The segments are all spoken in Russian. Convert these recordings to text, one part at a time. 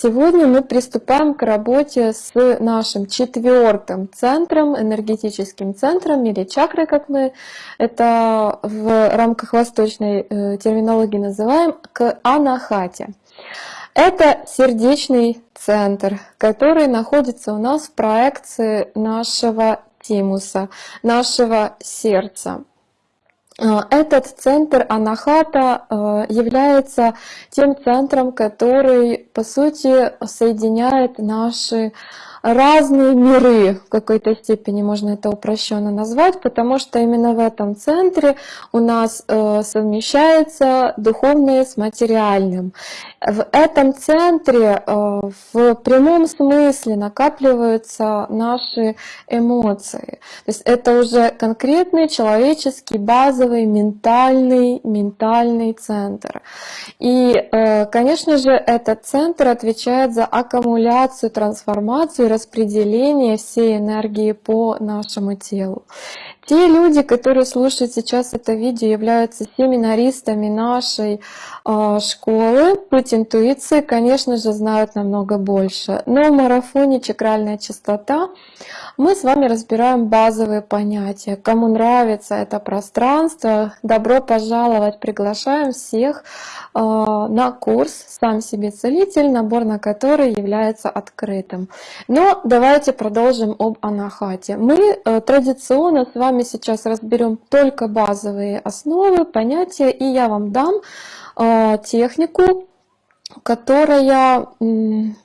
сегодня мы приступаем к работе с нашим четвертым центром, энергетическим центром или чакрой, как мы это в рамках восточной э, терминологии называем, к анахате. Это сердечный центр, который находится у нас в проекции нашего тимуса, нашего сердца. Э, этот центр Анахата э, является тем центром, который, по сути, соединяет наши разные миры, в какой-то степени можно это упрощенно назвать, потому что именно в этом центре у нас э, совмещается духовное с материальным. В этом центре э, в прямом смысле накапливаются наши эмоции. То есть это уже конкретный человеческий, базовый, ментальный, ментальный центр. И, э, конечно же, этот центр отвечает за аккумуляцию, трансформацию распределение всей энергии по нашему телу. Те люди, которые слушают сейчас это видео, являются семинаристами нашей э, школы. Путь интуиции, конечно же, знают намного больше. Но в марафоне «Чакральная частота» мы с вами разбираем базовые понятия. Кому нравится это пространство, добро пожаловать, приглашаем всех э, на курс «Сам себе целитель», набор на который является открытым. Но давайте продолжим об анахате. Мы э, традиционно с вами сейчас разберем только базовые основы, понятия, и я вам дам э, технику, которая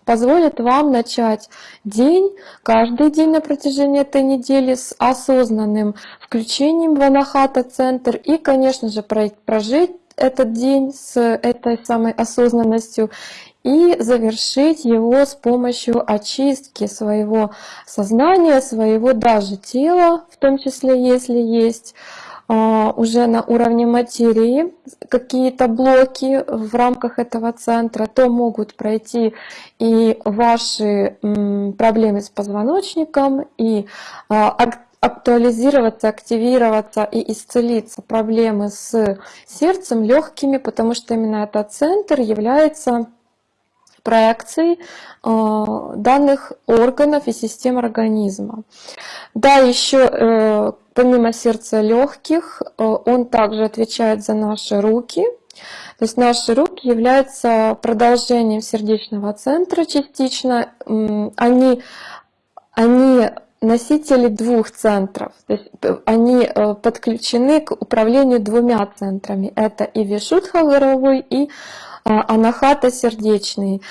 позволит вам начать день, каждый день на протяжении этой недели с осознанным включением в анахата-центр и, конечно же, прожить этот день с этой самой осознанностью и завершить его с помощью очистки своего сознания, своего даже тела, в том числе, если есть уже на уровне материи. Какие-то блоки в рамках этого центра, то могут пройти и ваши проблемы с позвоночником, и а, актуализироваться, активироваться и исцелиться. Проблемы с сердцем, легкими, потому что именно этот центр является проекций э, данных органов и систем организма. Да, еще э, помимо сердца легких, э, он также отвечает за наши руки. То есть наши руки являются продолжением сердечного центра частично. Они, они носители двух центров. То есть они подключены к управлению двумя центрами. Это и Вишудха горовой, и а, анахата сердечный.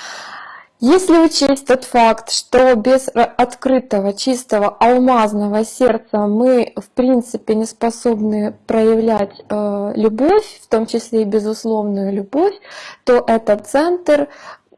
Если учесть тот факт, что без открытого, чистого, алмазного сердца мы, в принципе, не способны проявлять э, любовь, в том числе и безусловную любовь, то этот центр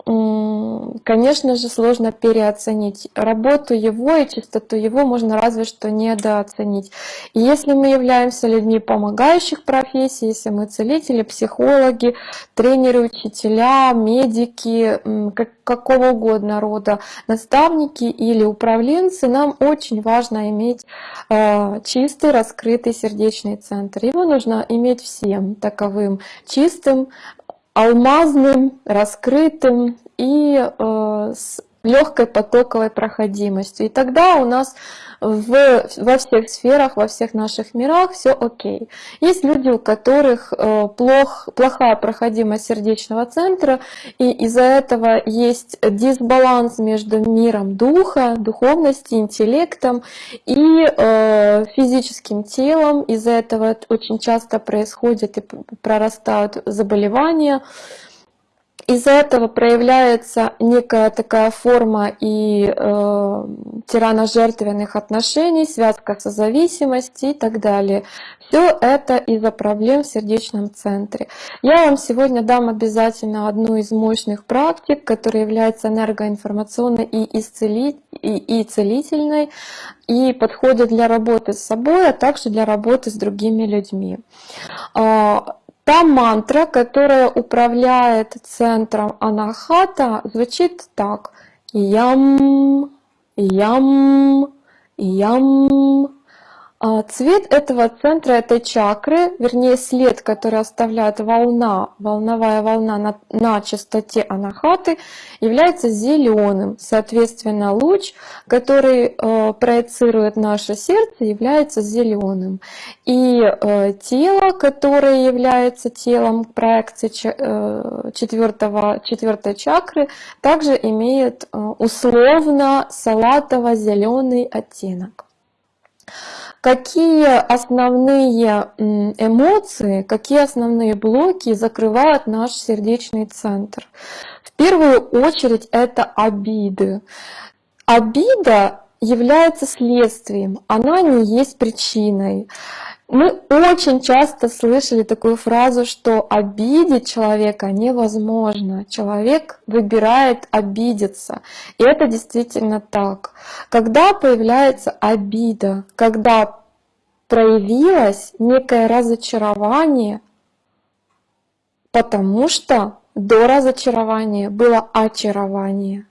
конечно же, сложно переоценить. Работу его и чистоту его можно разве что недооценить. И если мы являемся людьми помогающих профессий, если мы целители, психологи, тренеры, учителя, медики, как, какого угодно рода, наставники или управленцы, нам очень важно иметь э, чистый, раскрытый сердечный центр. Его нужно иметь всем таковым, чистым, алмазным, раскрытым и э, с легкой потоковой проходимостью. И тогда у нас в, во всех сферах, во всех наших мирах все окей. Есть люди, у которых э, плох, плохая проходимость сердечного центра, и из-за этого есть дисбаланс между миром духа, духовности, интеллектом и э, физическим телом. Из-за этого очень часто происходят и прорастают заболевания, из-за этого проявляется некая такая форма и э, тирано-жертвенных отношений, связка созависимости и так далее. Все это из-за проблем в сердечном центре. Я вам сегодня дам обязательно одну из мощных практик, которая является энергоинформационной и, исцели... и, и целительной, и подходит для работы с собой, а также для работы с другими людьми. Та мантра, которая управляет центром анахата, звучит так. Ям, ям, ям. А, цвет этого центра, этой чакры, вернее след, который оставляет волна, волновая волна на, на частоте анахаты, является зеленым. Соответственно, луч, который э, проецирует наше сердце, является зеленым. И э, тело, которое является телом проекции э, четвертого, четвертой чакры, также имеет э, условно салатово-зеленый оттенок. Какие основные эмоции, какие основные блоки закрывают наш сердечный центр? В первую очередь это обиды. Обида является следствием, она не есть причиной. Мы очень часто слышали такую фразу, что обидеть человека невозможно. Человек выбирает обидеться. И это действительно так. Когда появляется обида, когда проявилось некое разочарование, потому что до разочарования было очарование.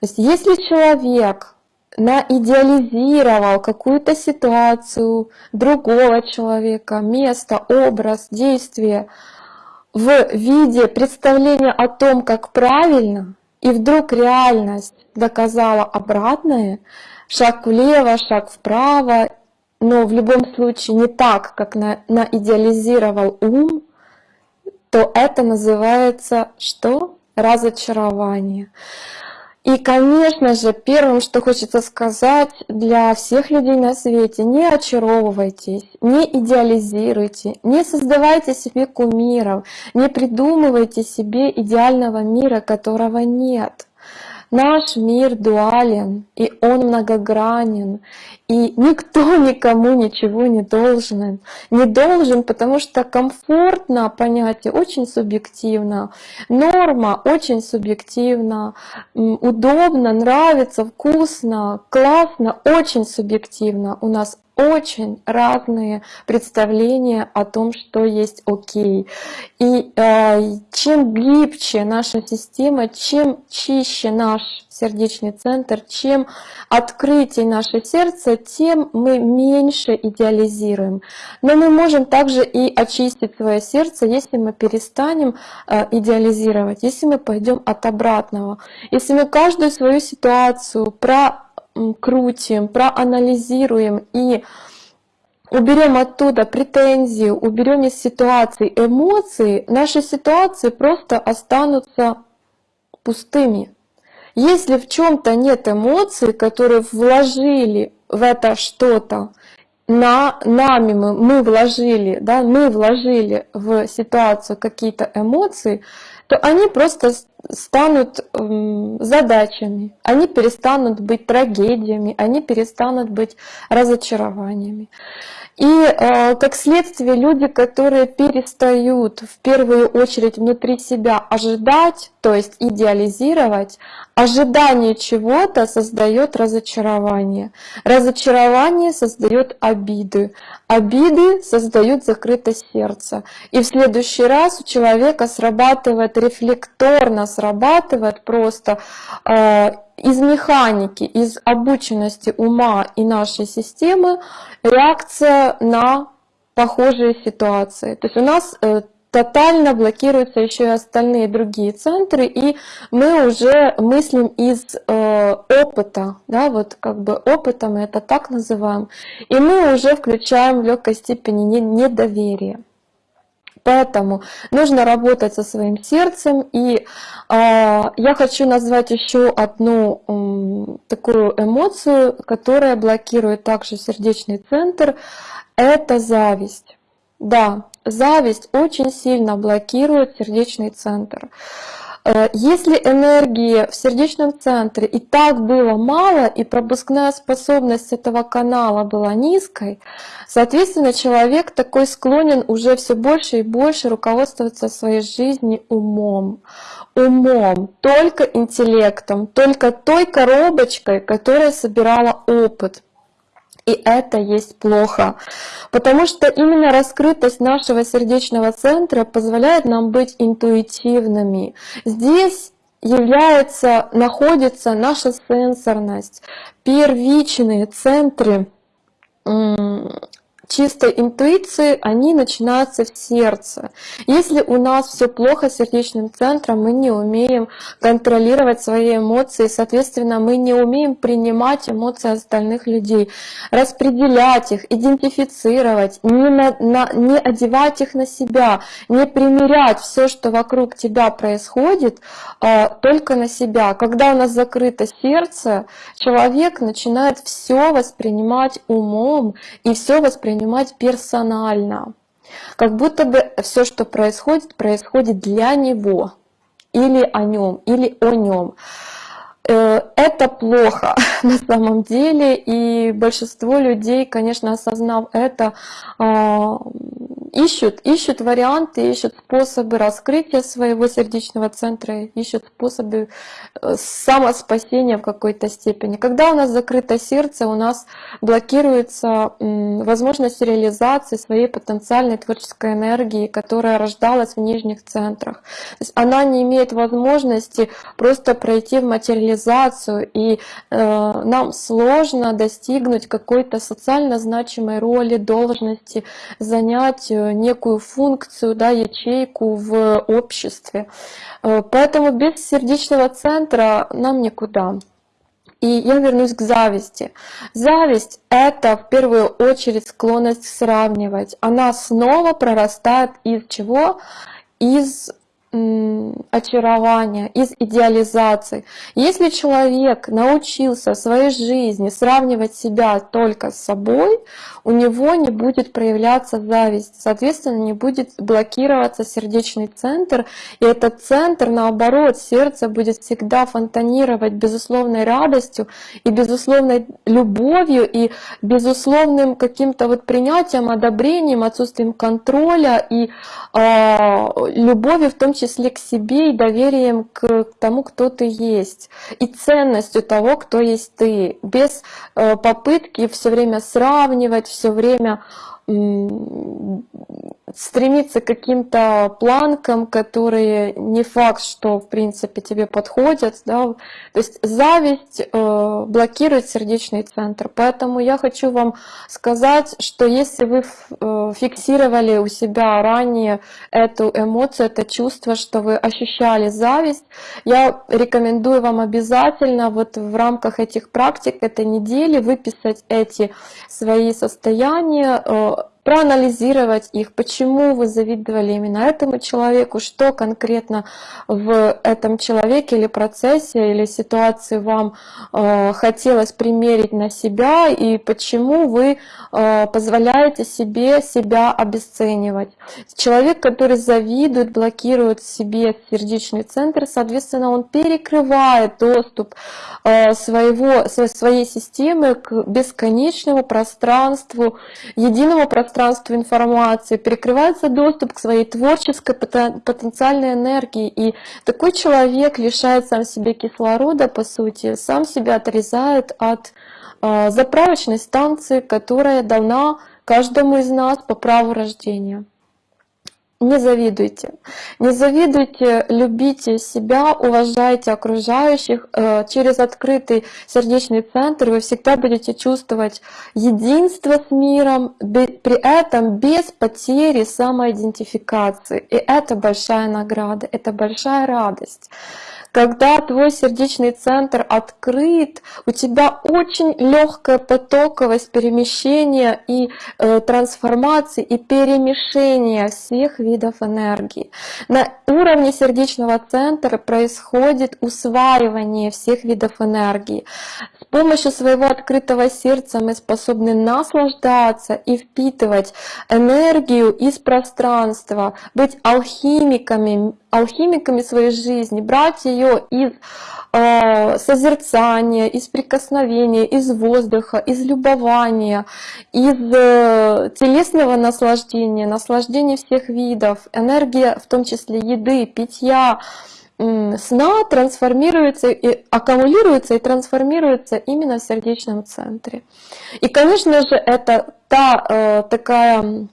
То есть если человек наидеализировал какую-то ситуацию, другого человека, место, образ, действие в виде представления о том, как правильно, и вдруг реальность доказала обратное, шаг влево, шаг вправо, но в любом случае не так, как на, наидеализировал ум, то это называется что? Разочарование. И, конечно же, первым, что хочется сказать для всех людей на свете, не очаровывайтесь, не идеализируйте, не создавайте себе кумиров, не придумывайте себе идеального мира, которого нет. Наш мир дуален, и он многогранен, и никто никому ничего не должен. Не должен, потому что комфортно понятие очень субъективно, норма очень субъективна, удобно, нравится, вкусно, классно, очень субъективно. У нас очень разные представления о том, что есть окей. И э, чем гибче наша система, чем чище наш сердечный центр, чем открытие наше сердце, тем мы меньше идеализируем. Но мы можем также и очистить свое сердце, если мы перестанем э, идеализировать, если мы пойдем от обратного. Если мы каждую свою ситуацию про крутим, проанализируем и уберем оттуда претензии, уберем из ситуации эмоции, наши ситуации просто останутся пустыми. Если в чем-то нет эмоций, которые вложили в это что-то, на, нами мы, мы вложили, да, мы вложили в ситуацию какие-то эмоции, то они просто станут задачами, они перестанут быть трагедиями, они перестанут быть разочарованиями. И э, как следствие люди, которые перестают в первую очередь внутри себя ожидать, то есть идеализировать, ожидание чего-то создает разочарование. Разочарование создает обиды. Обиды создают закрытое сердце. И в следующий раз у человека срабатывает рефлекторно, срабатывает просто э, из механики, из обученности ума и нашей системы реакция на похожие ситуации. То есть у нас э, тотально блокируются еще и остальные другие центры, и мы уже мыслим из э, опыта, да, вот как бы опыта мы это так называем, и мы уже включаем в легкой степени недоверие. Поэтому нужно работать со своим сердцем. И э, я хочу назвать еще одну э, такую эмоцию, которая блокирует также сердечный центр. Это зависть. Да, зависть очень сильно блокирует сердечный центр. Э, если энергии в сердечном центре и так было мало, и пропускная способность этого канала была низкой, соответственно, человек такой склонен уже все больше и больше руководствоваться своей жизнью умом. Умом, только интеллектом, только той коробочкой, которая собирала опыт. И это есть плохо, потому что именно раскрытость нашего сердечного центра позволяет нам быть интуитивными. Здесь является, находится наша сенсорность, первичные центры чистой интуиции, они начинаются в сердце. Если у нас все плохо с сердечным центром, мы не умеем контролировать свои эмоции, соответственно, мы не умеем принимать эмоции остальных людей, распределять их, идентифицировать, не, на, на, не одевать их на себя, не примерять все, что вокруг тебя происходит, а, только на себя. Когда у нас закрыто сердце, человек начинает все воспринимать умом и все воспринимать воспринимать персонально. Как будто бы все, что происходит, происходит для него, или о нем, или о нем. Э, это плохо на самом деле, и большинство людей, конечно, осознав это, а, ищут, ищут варианты, ищут способы раскрытия своего сердечного центра, ищут способы э, самоспасения в какой-то степени. Когда у нас закрыто сердце, у нас блокируется возможность реализации своей потенциальной творческой энергии, которая рождалась в нижних центрах. То есть она не имеет возможности просто пройти в материализацию, и э, нам сложно достигнуть какой-то социально значимой роли, должности, занять некую функцию, да, ячейку в обществе. Э, поэтому без сердечного центра нам никуда. И я вернусь к зависти. Зависть — это в первую очередь склонность сравнивать. Она снова прорастает из чего? Из очарования, из идеализации. Если человек научился в своей жизни сравнивать себя только с собой, у него не будет проявляться зависть, соответственно, не будет блокироваться сердечный центр, и этот центр, наоборот, сердце будет всегда фонтанировать безусловной радостью и безусловной любовью и безусловным каким-то вот принятием, одобрением, отсутствием контроля и э, любовью в том числе к себе и доверием к тому, кто ты есть, и ценностью того, кто есть ты, без э, попытки все время сравнивать, все время стремиться к каким-то планкам, которые не факт, что в принципе тебе подходят. Да? То есть зависть э, блокирует сердечный центр. Поэтому я хочу вам сказать, что если вы э, фиксировали у себя ранее эту эмоцию, это чувство, что вы ощущали зависть, я рекомендую вам обязательно вот в рамках этих практик этой недели выписать эти свои состояния, э, проанализировать их, почему вы завидовали именно этому человеку, что конкретно в этом человеке или процессе или ситуации вам э, хотелось примерить на себя и почему вы э, позволяете себе себя обесценивать. Человек, который завидует, блокирует себе сердечный центр, соответственно, он перекрывает доступ э, своего, своей системы к бесконечному пространству, единому пространству, пространству информации, перекрывается доступ к своей творческой потенциальной энергии. И такой человек лишает сам себе кислорода, по сути, сам себя отрезает от э, заправочной станции, которая дана каждому из нас по праву рождения. Не завидуйте. Не завидуйте, любите себя, уважайте окружающих. Э, через открытый сердечный центр вы всегда будете чувствовать единство с миром, при этом без потери самоидентификации. И это большая награда, это большая радость. Когда твой сердечный центр открыт, у тебя очень легкая потоковость перемещения и э, трансформации и перемешения всех видов энергии. На уровне сердечного центра происходит усваивание всех видов энергии. С помощью своего открытого сердца мы способны наслаждаться и впитывать энергию из пространства, быть алхимиками, алхимиками своей жизни, брать ее из э, созерцания, из прикосновения, из воздуха, из любования, из э, телесного наслаждения, наслаждения всех видов, энергия, в том числе еды, питья, сна трансформируется и аккумулируется и трансформируется именно в сердечном центре. И, конечно же, это та э, такая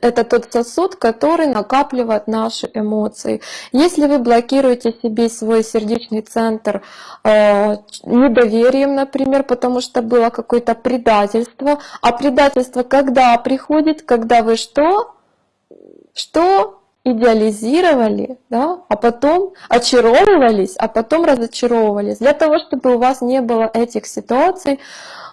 это тот сосуд, который накапливает наши эмоции. Если вы блокируете себе свой сердечный центр э, недоверием, например, потому что было какое-то предательство, а предательство когда приходит, когда вы что? Что? Идеализировали, да, а потом очаровывались, а потом разочаровывались. Для того, чтобы у вас не было этих ситуаций,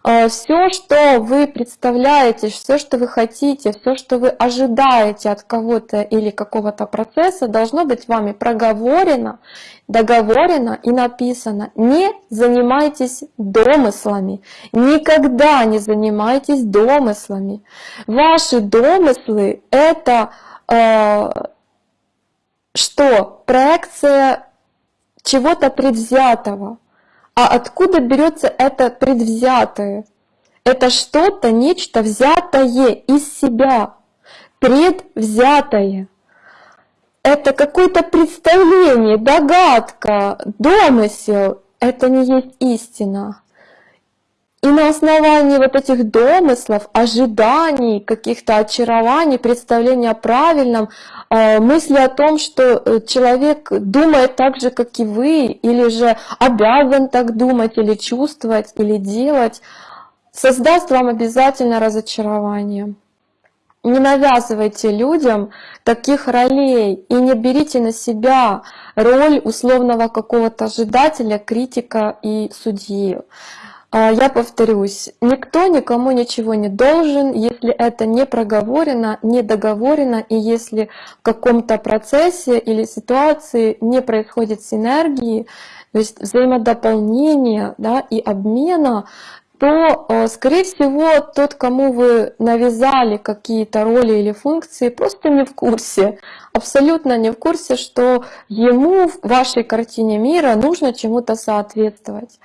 э, все, что вы представляете, все, что вы хотите, все, что вы ожидаете от кого-то или какого-то процесса, должно быть вами проговорено, договорено и написано. Не занимайтесь домыслами, никогда не занимайтесь домыслами. Ваши домыслы — это э, что проекция чего-то предвзятого. А откуда берется это предвзятое? Это что-то, нечто взятое из себя, предвзятое. Это какое-то представление, догадка, домысел. Это не есть истина. И на основании вот этих домыслов, ожиданий, каких-то очарований, представления о правильном, э, мысли о том, что э, человек думает так же, как и вы, или же обязан так думать, или чувствовать, или делать, создаст вам обязательно разочарование. Не навязывайте людям таких ролей и не берите на себя роль условного какого-то ожидателя, критика и судьи. А, я повторюсь, никто никому ничего не должен, если это не проговорено, не договорено, и если в каком-то процессе или ситуации не происходит синергии, то есть взаимодополнения да, и обмена, то, э, скорее всего, тот, кому вы навязали какие-то роли или функции, просто не в курсе, абсолютно не в курсе, что ему в вашей картине мира нужно чему-то соответствовать.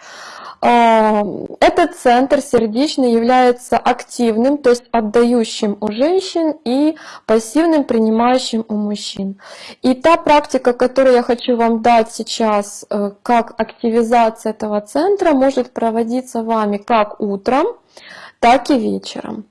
Этот центр сердечный является активным, то есть отдающим у женщин и пассивным, принимающим у мужчин. И та практика, которую я хочу вам дать сейчас, э, как активизация этого центра, может проводиться вами как утром, так и вечером.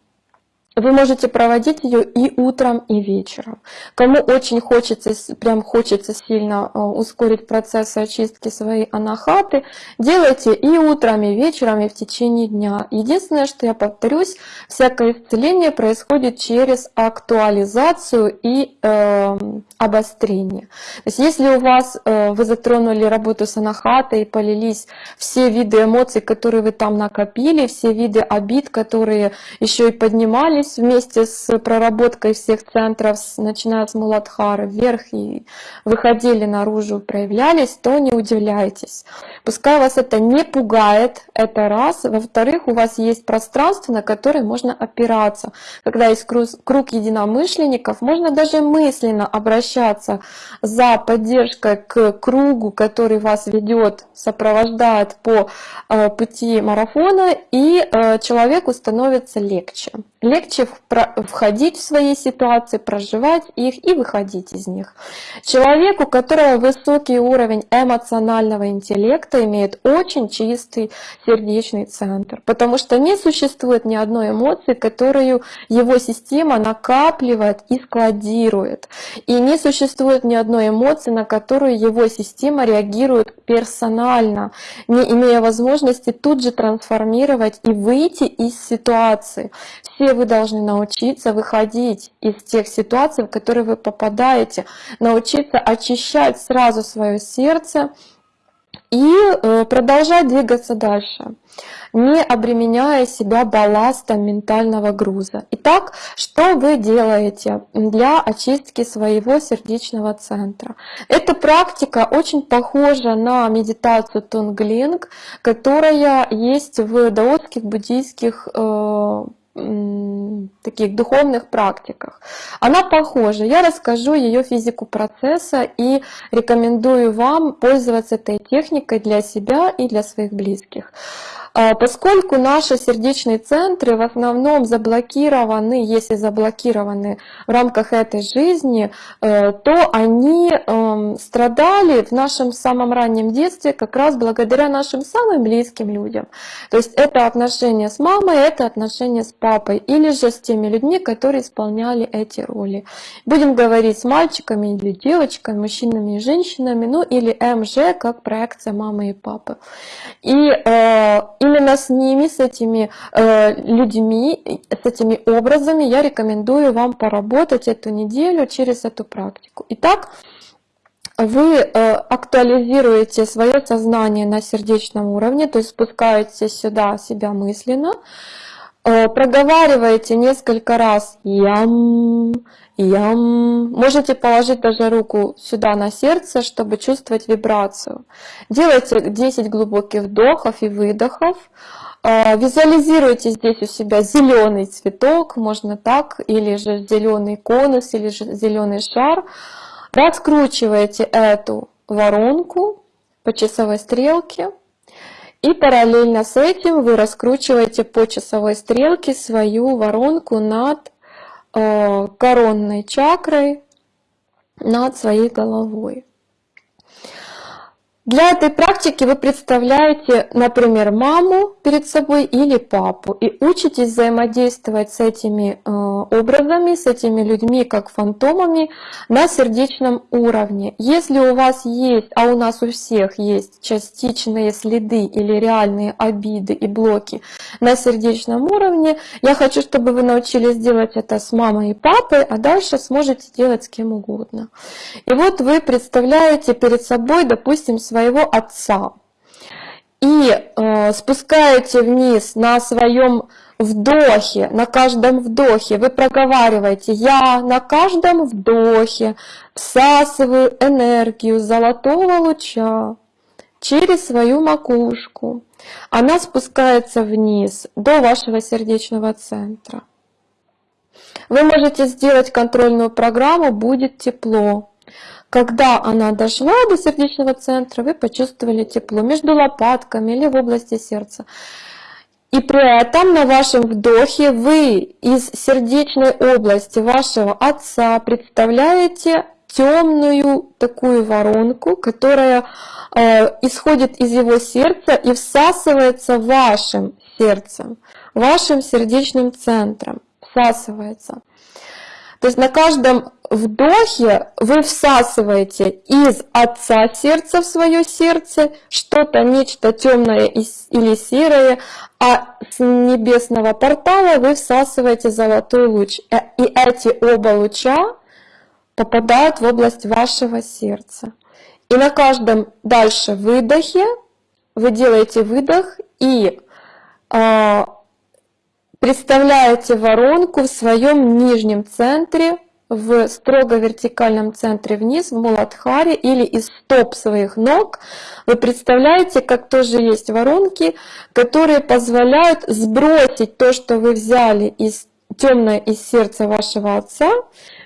Вы можете проводить ее и утром, и вечером. Кому очень хочется, прям хочется сильно э, ускорить процесс очистки своей анахаты, делайте и утром, и вечером, и в течение дня. Единственное, что я повторюсь, всякое исцеление происходит через актуализацию и э, обострение. То есть если у вас, э, вы затронули работу с анахатой, полились все виды эмоций, которые вы там накопили, все виды обид, которые еще и поднимались, поднялись вместе с проработкой всех центров, начиная с Муладхары, вверх и выходили наружу, проявлялись, то не удивляйтесь. Пускай вас это не пугает, это раз. Во-вторых, у вас есть пространство, на которое можно опираться. Когда есть круг единомышленников, можно даже мысленно обращаться за поддержкой к кругу, который вас ведет, сопровождает по э, пути марафона, и э, человеку становится легче легче входить в свои ситуации, проживать их и выходить из них. Человек, у которого высокий уровень эмоционального интеллекта, имеет очень чистый сердечный центр, потому что не существует ни одной эмоции, которую его система накапливает и складирует. И не существует ни одной эмоции, на которую его система реагирует персонально, не имея возможности тут же трансформировать и выйти из ситуации. Все вы должны научиться выходить из тех ситуаций, в которые вы попадаете, научиться очищать сразу свое сердце и э, продолжать двигаться дальше, не обременяя себя балластом ментального груза. Итак, что вы делаете для очистки своего сердечного центра? Эта практика очень похожа на медитацию Тонглинг, которая есть в даотских буддийских э, таких духовных практиках. Она похожа. Я расскажу ее физику процесса и рекомендую вам пользоваться этой техникой для себя и для своих близких. А, поскольку наши сердечные центры в основном заблокированы, если заблокированы в рамках этой жизни, э, то они эм, страдали в нашем самом раннем детстве как раз благодаря нашим самым близким людям. То есть это отношения с мамой, это отношения с папой или же с теми людьми, которые исполняли эти роли. Будем говорить с мальчиками или девочками, мужчинами и женщинами, ну или МЖ как проекция мамы и папы. И э, именно с ними, с этими э, людьми, с этими образами я рекомендую вам поработать эту неделю через эту практику. Итак, вы э, актуализируете свое сознание на сердечном уровне, то есть спускаете сюда себя мысленно, э, проговариваете несколько раз «ям», Ям. Можете положить даже руку сюда на сердце, чтобы чувствовать вибрацию. Делайте 10 глубоких вдохов и выдохов. А, визуализируйте здесь у себя зеленый цветок, можно так, или же зеленый конус, или же зеленый шар. Раскручиваете эту воронку по часовой стрелке. И параллельно с этим вы раскручиваете по часовой стрелке свою воронку над коронной чакрой над своей головой. Для этой практики вы представляете, например, маму перед собой или папу и учитесь взаимодействовать с этими э, образами, с этими людьми, как фантомами, на сердечном уровне. Если у вас есть, а у нас у всех есть частичные следы или реальные обиды и блоки на сердечном уровне, я хочу, чтобы вы научились делать это с мамой и папой, а дальше сможете делать с кем угодно. И вот вы представляете перед собой, допустим, свои своего отца и э, спускаете вниз на своем вдохе, на каждом вдохе вы проговариваете «Я на каждом вдохе всасываю энергию золотого луча через свою макушку». Она спускается вниз до вашего сердечного центра. Вы можете сделать контрольную программу «Будет тепло». Когда она дошла до сердечного центра, вы почувствовали тепло между лопатками или в области сердца. И при этом на вашем вдохе вы из сердечной области вашего отца представляете темную такую воронку, которая э, исходит из его сердца и всасывается вашим сердцем, вашим сердечным центром, всасывается. То есть на каждом вдохе вы всасываете из отца сердца в свое сердце что-то, нечто темное или серое, а с небесного портала вы всасываете золотой луч. Э, и эти оба луча попадают в область вашего сердца. И на каждом дальше выдохе вы делаете выдох и э, представляете воронку в своем нижнем центре в строго вертикальном центре вниз, в Муладхаре или из стоп своих ног, вы представляете, как тоже есть воронки, которые позволяют сбросить то, что вы взяли из темное из сердца вашего отца,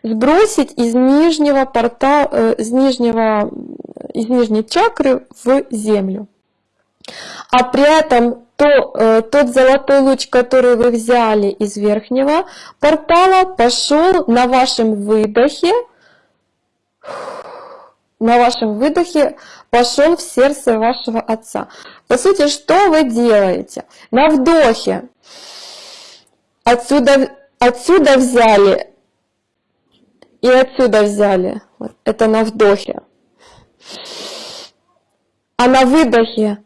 сбросить из нижнего порта, э, из нижнего, из нижней чакры в землю. А при этом то, э, тот золотой луч, который вы взяли из верхнего портала, пошел на вашем выдохе, на вашем выдохе пошел в сердце вашего отца. По сути, что вы делаете? На вдохе отсюда, отсюда взяли и отсюда взяли. Это на вдохе. А на выдохе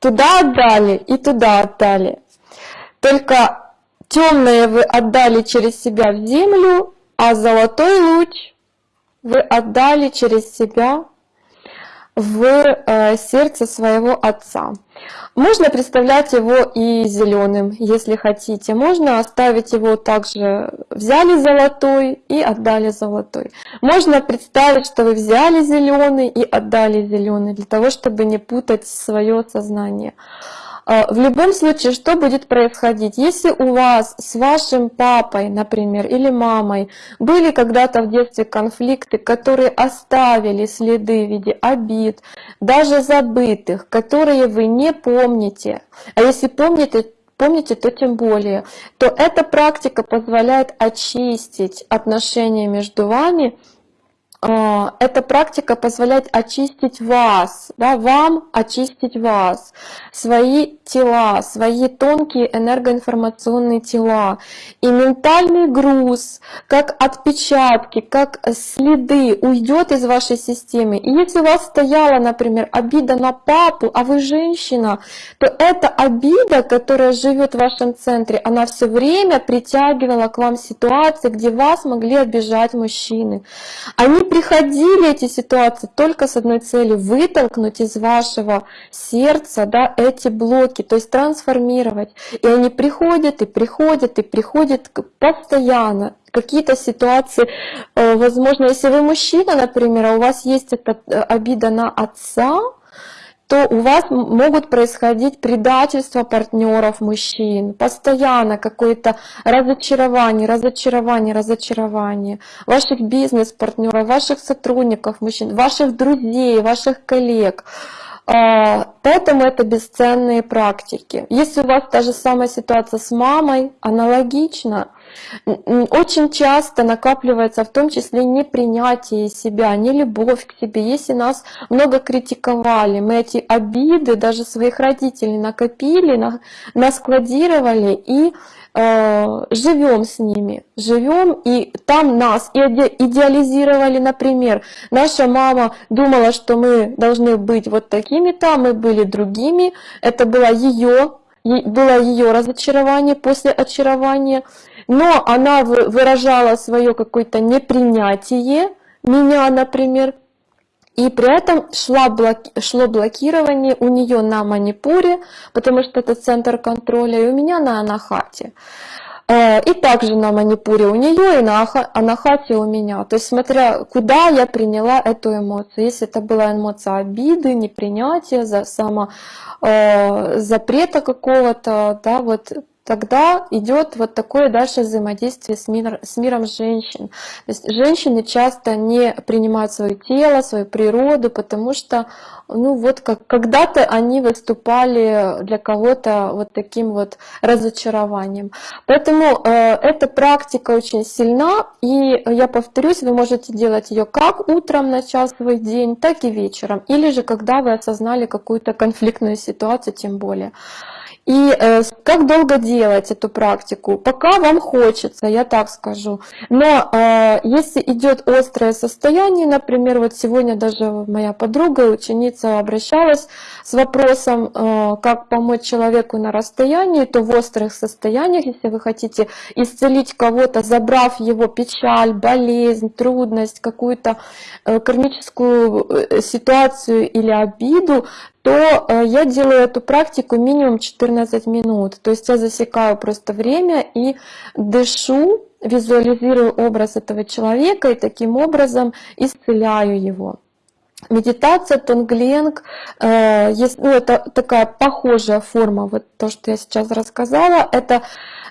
Туда отдали и туда отдали. Только темное вы отдали через себя в землю, а золотой луч вы отдали через себя в э, сердце своего отца. Можно представлять его и зеленым, если хотите. Можно оставить его также, взяли золотой и отдали золотой. Можно представить, что вы взяли зеленый и отдали зеленый, для того, чтобы не путать свое сознание. В любом случае, что будет происходить? Если у вас с вашим папой, например, или мамой были когда-то в детстве конфликты, которые оставили следы в виде обид, даже забытых, которые вы не помните, а если помните, помните, то тем более, то эта практика позволяет очистить отношения между вами эта практика позволяет очистить вас, да, вам очистить вас, свои тела, свои тонкие энергоинформационные тела. И ментальный груз, как отпечатки, как следы уйдет из вашей системы. И если у вас стояла, например, обида на папу, а вы женщина, то эта обида, которая живет в вашем центре, она все время притягивала к вам ситуации, где вас могли обижать мужчины. Они приходили эти ситуации только с одной целью, вытолкнуть из вашего сердца да, эти блоки, то есть трансформировать. И они приходят, и приходят, и приходят постоянно. Какие-то ситуации, э, возможно, если вы мужчина, например, а у вас есть эта э, обида на отца, то у вас могут происходить предательства партнеров мужчин, постоянно какое-то разочарование, разочарование, разочарование ваших бизнес-партнеров, ваших сотрудников мужчин, ваших друзей, ваших коллег. А, поэтому это бесценные практики. Если у вас та же самая ситуация с мамой, аналогично, очень часто накапливается в том числе непринятие себя, не любовь к себе. Если нас много критиковали, мы эти обиды даже своих родителей накопили, наскладировали и э, живем с ними, живем, и там нас идеализировали, например, наша мама думала, что мы должны быть вот такими-то, мы были другими, это было ее было ее разочарование после очарования, но она выражала свое какое-то непринятие меня, например, и при этом шла блоки, шло блокирование у нее на манипуре, потому что это центр контроля, и у меня на анахате. Э, и также на манипуре у нее и на анахате у меня. То есть смотря куда я приняла эту эмоцию. Если это была эмоция обиды, непринятия, за само, э, запрета какого-то, да, вот тогда идет вот такое дальше взаимодействие с, мир, с миром женщин. То есть женщины часто не принимают свое тело, свою природу, потому что ну вот как когда-то они выступали для кого-то вот таким вот разочарованием. Поэтому э, эта практика очень сильна, и я повторюсь, вы можете делать ее как утром начав свой день, так и вечером, или же когда вы осознали какую-то конфликтную ситуацию, тем более. И э, как долго делать эту практику? Пока вам хочется, я так скажу. Но э, если идет острое состояние, например, вот сегодня даже моя подруга, ученица обращалась с вопросом, э, как помочь человеку на расстоянии, то в острых состояниях, если вы хотите исцелить кого-то, забрав его печаль, болезнь, трудность, какую-то э, кармическую э, ситуацию или обиду, то э, я делаю эту практику минимум 14 минут. То есть я засекаю просто время и дышу, визуализирую образ этого человека и таким образом исцеляю его. Медитация тонгленг, э, есть, ну, это такая похожая форма, вот то, что я сейчас рассказала, это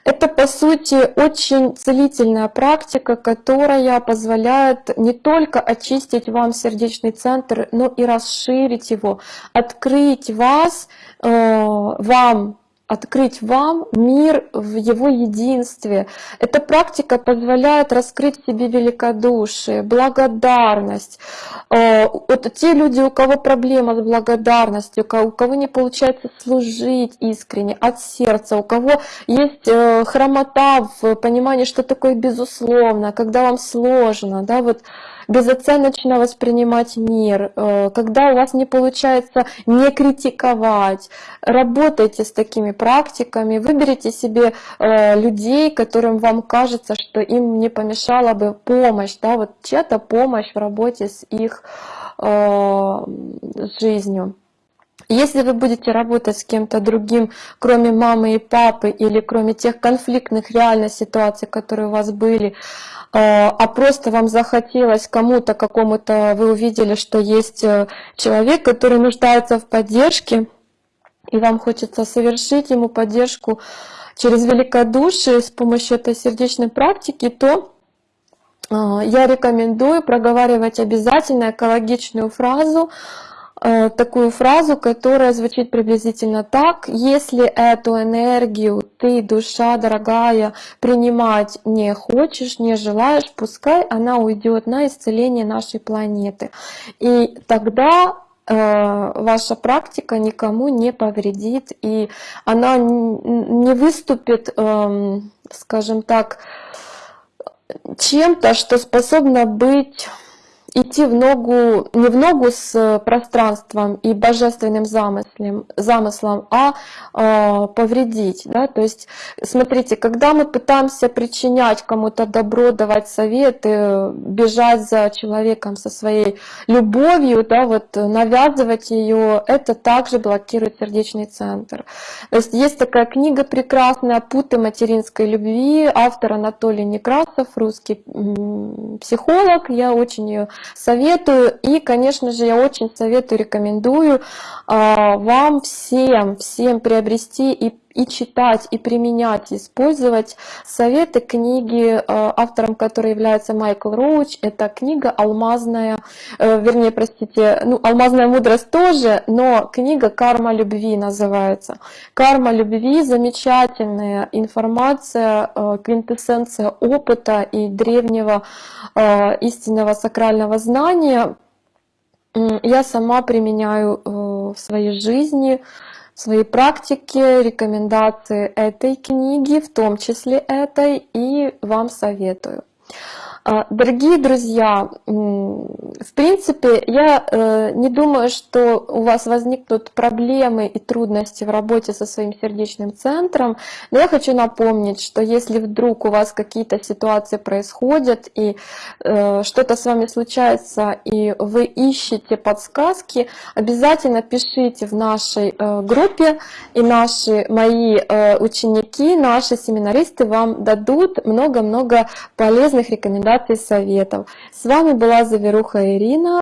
это, по сути, очень целительная практика, которая позволяет не только очистить вам сердечный центр, но и расширить его, открыть вас, э, вам открыть вам мир в его единстве. Эта практика позволяет раскрыть себе великодушие, благодарность. Э, вот те люди, у кого проблема с благодарностью, у кого не получается служить искренне, от сердца, у кого есть э, хромота в понимании, что такое безусловно, когда вам сложно, да, вот безоценочно воспринимать мир, э, когда у вас не получается не критиковать, работайте с такими практиками, выберите себе э, людей, которым вам кажется, что им не помешала бы помощь, да, вот чья-то помощь в работе с их э, жизнью. Если вы будете работать с кем-то другим, кроме мамы и папы, или кроме тех конфликтных реальных ситуаций, которые у вас были, а, а просто вам захотелось кому-то, какому-то, вы увидели, что есть э, человек, который нуждается в поддержке, и вам хочется совершить ему поддержку через великодушие с помощью этой сердечной практики, то а, я рекомендую проговаривать обязательно экологичную фразу, э, такую фразу, которая звучит приблизительно так. Если эту энергию ты, душа дорогая, принимать не хочешь, не желаешь, пускай она уйдет на исцеление нашей планеты. И тогда Э, ваша практика никому не повредит, и она не выступит, эм, скажем так, чем-то, что способно быть идти в ногу, не в ногу с пространством и божественным замыслом, замыслом а э, повредить. Да? То есть, смотрите, когда мы пытаемся причинять кому-то добро, давать советы, бежать за человеком со своей любовью, да, вот, навязывать ее, это также блокирует сердечный центр. То есть, есть такая книга прекрасная «Путы материнской любви», автор Анатолий Некрасов, русский психолог, я очень ее советую. И, конечно же, я очень советую, рекомендую а, вам всем, всем приобрести и и читать, и применять, и использовать советы книги, э, автором которой является Майкл Роуч. Это книга «Алмазная», э, вернее, простите, ну, «Алмазная мудрость» тоже, но книга «Карма любви» называется. «Карма любви» — замечательная информация, э, квинтэссенция опыта и древнего истинного сакрального знания. Я сама применяю в своей жизни, своей практике рекомендации этой книги, в том числе этой, и вам советую. А, дорогие друзья, в принципе, я э, не думаю, что у вас возникнут проблемы и трудности в работе со своим сердечным центром, но я хочу напомнить, что если вдруг у вас какие-то ситуации происходят и э, что-то с вами случается, и вы ищете подсказки, обязательно пишите в нашей э, группе, и наши мои ученики, наши семинаристы вам дадут много-много полезных рекомендаций рекомендаций, советов. С вами была Заверуха Ирина.